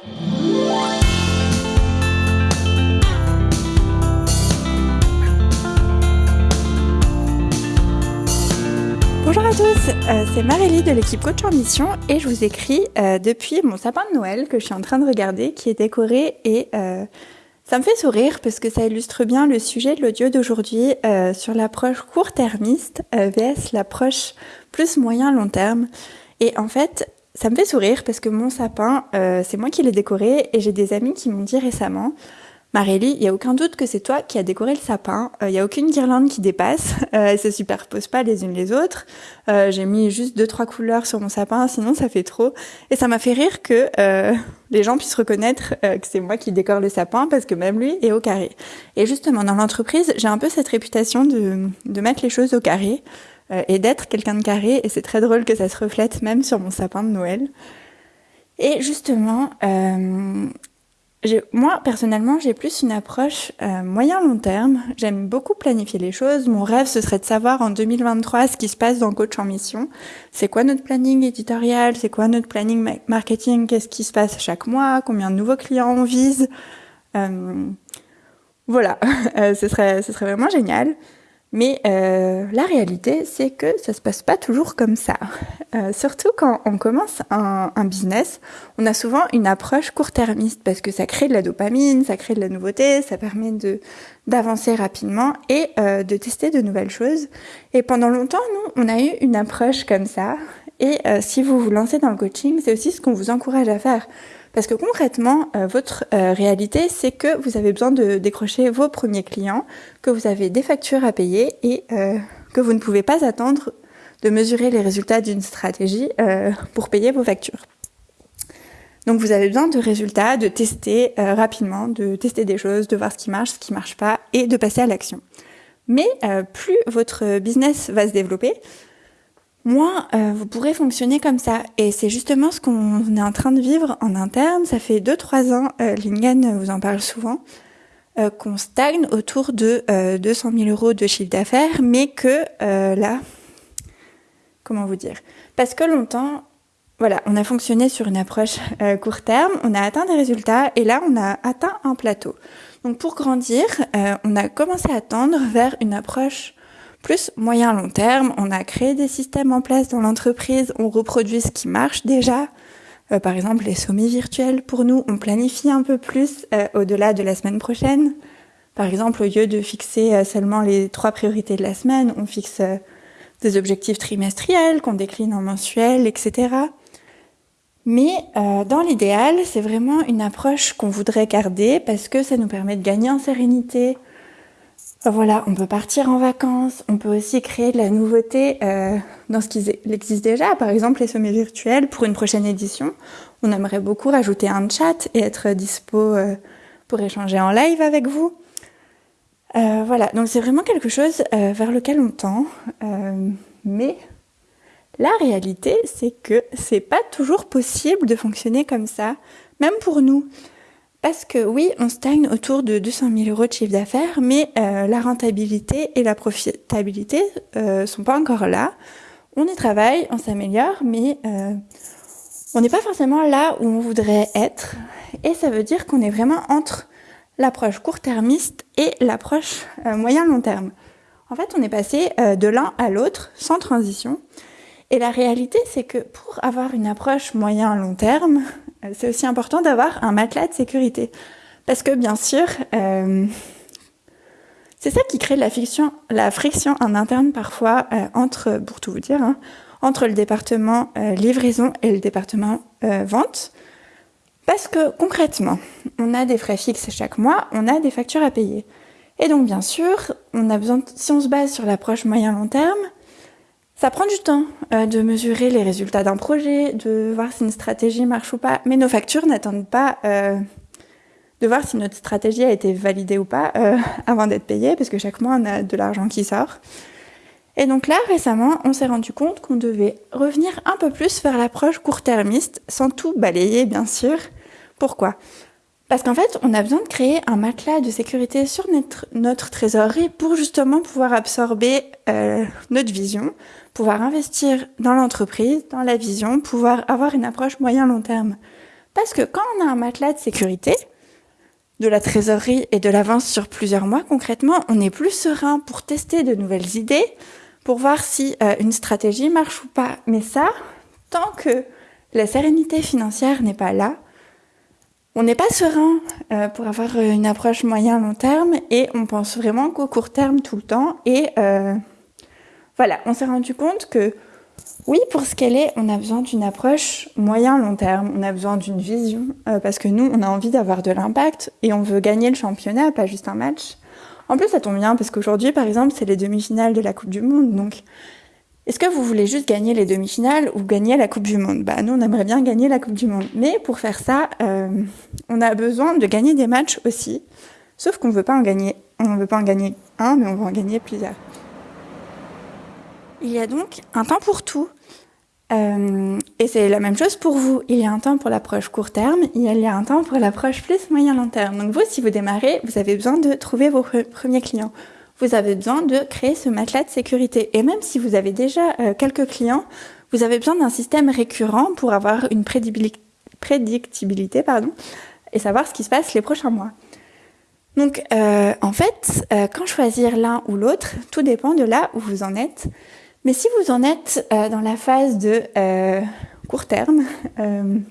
Bonjour à tous, euh, c'est Marélie de l'équipe Coach en Mission et je vous écris euh, depuis mon sapin de Noël que je suis en train de regarder qui est décoré et euh, ça me fait sourire parce que ça illustre bien le sujet de l'audio d'aujourd'hui sur l'approche court-termiste vs l'approche plus moyen-long terme. Et en fait, ça me fait sourire parce que mon sapin, c'est moi qui l'ai décoré et j'ai des amis qui m'ont dit récemment Marélie, il n'y a aucun doute que c'est toi qui as décoré le sapin. Il euh, n'y a aucune guirlande qui dépasse. Euh, elles se superposent pas les unes les autres. Euh, j'ai mis juste deux trois couleurs sur mon sapin, sinon ça fait trop. Et ça m'a fait rire que euh, les gens puissent reconnaître que c'est moi qui décore le sapin parce que même lui est au carré. Et justement dans l'entreprise, j'ai un peu cette réputation de, de mettre les choses au carré et d'être quelqu'un de carré. Et c'est très drôle que ça se reflète même sur mon sapin de Noël. Et justement, euh, moi, personnellement, j'ai plus une approche euh, moyen-long terme. J'aime beaucoup planifier les choses. Mon rêve, ce serait de savoir en 2023 ce qui se passe dans Coach en Mission. C'est quoi notre planning éditorial? C'est quoi notre planning marketing? Qu'est-ce qui se passe chaque mois? Combien de nouveaux clients on vise? Euh, Voilà, euh, ce, serait, ce serait vraiment génial. Mais euh, la réalité, c'est que ça se passe pas toujours comme ça. Euh, surtout quand on commence un, un, business, on a souvent une approche court-termiste parce que ça crée de la dopamine, ça crée de la nouveauté, ça permet de d'avancer rapidement et euh, de tester de nouvelles choses. Et pendant longtemps, nous, on a eu une approche comme ça. Et euh, si vous vous lancez dans le coaching, c'est aussi ce qu'on vous encourage à faire. Parce que concrètement, euh, votre euh, réalité, c'est que vous avez besoin de décrocher vos premiers clients, que vous avez des factures à payer et euh, que vous ne pouvez pas attendre de mesurer les résultats d'une stratégie pour payer vos factures. Donc vous avez besoin de résultats, de tester rapidement, de tester des choses, de voir ce qui marche, ce qui marche pas et de passer à l'action. Mais plus votre business va se développer, moi, euh, vous pourrez fonctionner comme ça. Et c'est justement ce qu'on est en train de vivre en interne. Ça fait 2-3 ans, euh, Lingen vous en parle souvent, euh, qu'on stagne autour de 200 000 euros de chiffre d'affaires, mais que là, comment vous dire? Parce que longtemps, voilà, on a fonctionné sur une approche court terme, on a atteint des résultats, et là, on a atteint un plateau. Donc pour grandir, on a commencé à tendre vers une approche plus moyen long terme, on a créé des systèmes en place dans l'entreprise, on reproduit ce qui marche déjà. Euh, par exemple, les sommets virtuels, pour nous, on planifie un peu plus euh, au-delà de la semaine prochaine. Par exemple, au lieu de fixer euh, seulement les trois priorités de la semaine, on fixe des objectifs trimestriels qu'on décline en mensuels, etc. Mais dans l'idéal, c'est vraiment une approche qu'on voudrait garder parce que ça nous permet de gagner en sérénité, voilà, on peut partir en vacances, on peut aussi créer de la nouveauté euh, dans ce qui existe déjà. Par exemple, les sommets virtuels, pour une prochaine édition, on aimerait beaucoup rajouter un chat et être dispo euh, pour échanger en live avec vous. Euh, voilà, donc c'est vraiment quelque chose vers lequel on tend. Mais la réalité, c'est que c'est pas toujours possible de fonctionner comme ça, même pour nous. Parce que oui, on stagne autour de 200 000 euros de chiffre d'affaires, mais euh, la rentabilité et la profitabilité euh, sont pas encore là. On y travaille, on s'améliore, mais euh, on n'est pas forcément là où on voudrait être. Et ça veut dire qu'on est vraiment entre l'approche court-termiste et l'approche euh, moyen-long terme. En fait, on est passé euh, de l'un à l'autre sans transition. Et la réalité, c'est que pour avoir une approche moyen-long terme, c'est aussi important d'avoir un matelas de sécurité. Parce que bien sûr, euh, c'est ça qui crée la, fiction, la friction en interne parfois euh, entre, pour tout vous dire, hein, entre le département euh, livraison et le département euh, vente. Parce que concrètement, on a des frais fixes chaque mois, on a des factures à payer. Et donc bien sûr, on a besoin, de, si on se base sur l'approche moyen-long terme, ça prend du temps euh, de mesurer les résultats d'un projet, de voir si une stratégie marche ou pas. Mais nos factures n'attendent pas euh, de voir si notre stratégie a été validée ou pas euh, avant d'être payée, parce que chaque mois, on a de l'argent qui sort. Et donc là, récemment, on s'est rendu compte qu'on devait revenir un peu plus vers l'approche court-termiste, sans tout balayer, bien sûr. Pourquoi? Parce qu'en fait, on a besoin de créer un matelas de sécurité sur notre, trésorerie pour justement pouvoir absorber euh, notre vision, pouvoir investir dans l'entreprise, dans la vision, pouvoir avoir une approche moyen-long terme. Parce que quand on a un matelas de sécurité, de la trésorerie et de l'avance sur plusieurs mois, concrètement, on est plus serein pour tester de nouvelles idées, pour voir si euh, une stratégie marche ou pas. Mais ça, tant que la sérénité financière n'est pas là, on n'est pas serein euh, pour avoir une approche moyen-long terme et on pense vraiment qu'au court terme tout le temps. Et euh, voilà, on s'est rendu compte que oui, pour ce qu'elle est, on a besoin d'une approche moyen-long terme, on a besoin d'une vision, euh, parce que nous, on a envie d'avoir de l'impact et on veut gagner le championnat, pas juste un match. En plus, ça tombe bien, parce qu'aujourd'hui, par exemple, c'est les demi-finales de la Coupe du Monde, donc est-ce que vous voulez juste gagner les demi-finales ou gagner la Coupe du Monde? Bah nous, on aimerait bien gagner la Coupe du Monde. Mais pour faire ça, euh, on a besoin de gagner des matchs aussi. Sauf qu'on ne veut pas en gagner. On ne veut pas en gagner un, mais on veut en gagner plusieurs. Il y a donc un temps pour tout. Euh, et c'est la même chose pour vous. Il y a un temps pour l'approche court terme, il y a un temps pour l'approche plus moyen-long terme. Donc vous, si vous démarrez, vous avez besoin de trouver vos premiers clients vous avez besoin de créer ce matelas de sécurité. Et même si vous avez déjà euh, quelques clients, vous avez besoin d'un système récurrent pour avoir une prédictibilité pardon, et savoir ce qui se passe les prochains mois. Donc, euh, en fait, euh, quand choisir l'un ou l'autre, tout dépend de là où vous en êtes. Mais si vous en êtes dans la phase de court terme,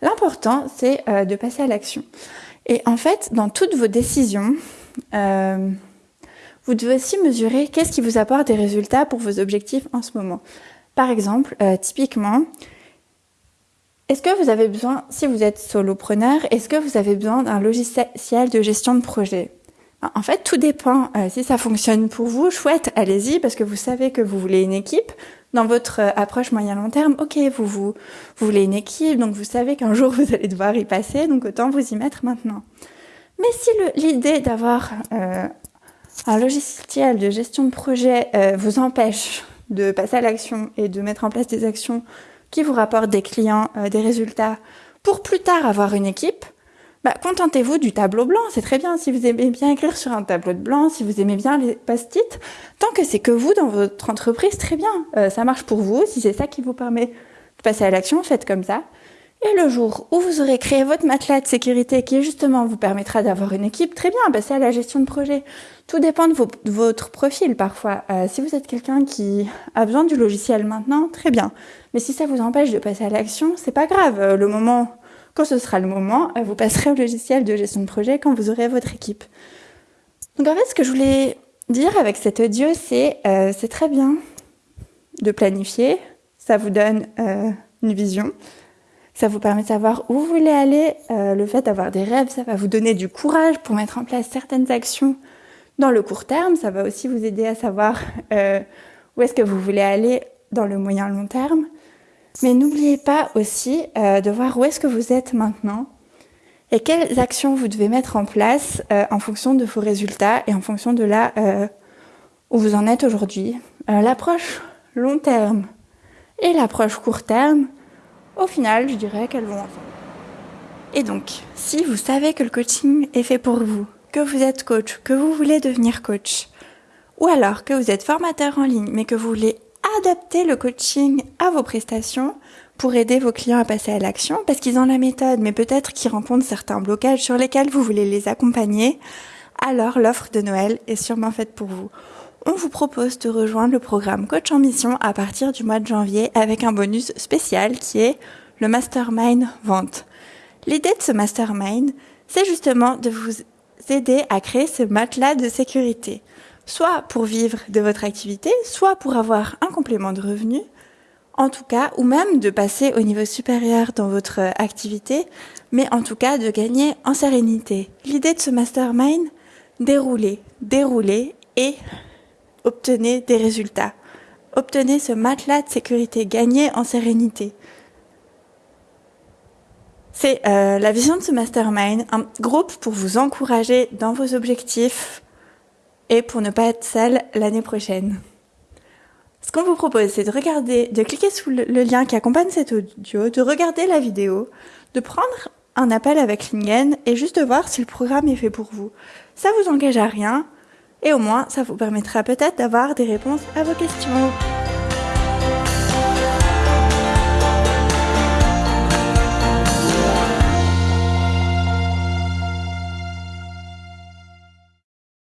l'important, c'est de passer à l'action. Et en fait, dans toutes vos décisions, vous devez aussi mesurer qu'est-ce qui vous apporte des résultats pour vos objectifs en ce moment. Par exemple, euh, typiquement, est-ce que vous avez besoin, si vous êtes solopreneur, est-ce que vous avez besoin d'un logiciel de gestion de projet? En fait, tout dépend. Euh, si ça fonctionne pour vous, chouette, allez-y, parce que vous savez que vous voulez une équipe. Dans votre euh, approche moyen-long terme, ok, vous, vous, vous voulez une équipe, donc vous savez qu'un jour vous allez devoir y passer, donc autant vous y mettre maintenant. Mais si l'idée d'avoir un logiciel de gestion de projet euh, vous empêche de passer à l'action et de mettre en place des actions qui vous rapportent des clients, euh, des résultats, pour plus tard avoir une équipe, bah, contentez-vous du tableau blanc. C'est très bien si vous aimez bien écrire sur un tableau de blanc, si vous aimez bien les post-it. Tant que c'est que vous dans votre entreprise, très bien. Euh, ça marche pour vous. Si c'est ça qui vous permet de passer à l'action, faites comme ça. Et le jour où vous aurez créé votre matelas de sécurité qui justement vous permettra d'avoir une équipe, très bien, passez à la gestion de projet. Tout dépend de, votre profil parfois. Euh, si vous êtes quelqu'un qui a besoin du logiciel maintenant, très bien. Mais si ça vous empêche de passer à l'action, c'est pas grave. Euh, le moment, quand ce sera le moment, euh, vous passerez au logiciel de gestion de projet quand vous aurez votre équipe. Donc en fait, ce que je voulais dire avec cet audio, c'est c'est très bien de planifier. Ça vous donne une vision. Ça vous permet de savoir où vous voulez aller. le fait d'avoir des rêves, ça va vous donner du courage pour mettre en place certaines actions dans le court terme. Ça va aussi vous aider à savoir euh, où est-ce que vous voulez aller dans le moyen long terme. Mais n'oubliez pas aussi euh, de voir où est-ce que vous êtes maintenant et quelles actions vous devez mettre en place euh, en fonction de vos résultats et en fonction de là euh, où vous en êtes aujourd'hui. Euh, l'approche long terme et l'approche court terme, au final, je dirais qu'elles vont ensemble. Et donc, si vous savez que le coaching est fait pour vous, que vous êtes coach, que vous voulez devenir coach, ou alors que vous êtes formateur en ligne, mais que vous voulez adapter le coaching à vos prestations pour aider vos clients à passer à l'action, parce qu'ils ont la méthode, mais peut-être qu'ils rencontrent certains blocages sur lesquels vous voulez les accompagner, alors l'offre de Noël est sûrement faite pour vous. On vous propose de rejoindre le programme Coach en Mission à partir du mois de janvier avec un bonus spécial qui est le Mastermind Vente. L'idée de ce Mastermind, c'est justement de vous aider à créer ce matelas de sécurité, soit pour vivre de votre activité, soit pour avoir un complément de revenu, en tout cas, ou même de passer au niveau supérieur dans votre activité, mais en tout cas de gagner en sérénité. L'idée de ce mastermind, dérouler, dérouler et obtenez des résultats. Obtenez ce matelas de sécurité, gagner en sérénité. C'est euh, la vision de ce mastermind, un groupe pour vous encourager dans vos objectifs et pour ne pas être seul l'année prochaine. Ce qu'on vous propose, c'est de regarder, de cliquer sous le, lien qui accompagne cet audio, de regarder la vidéo, de prendre un appel avec Lingen et juste de voir si le programme est fait pour vous. Ça vous engage à rien et au moins ça vous permettra peut-être d'avoir des réponses à vos questions.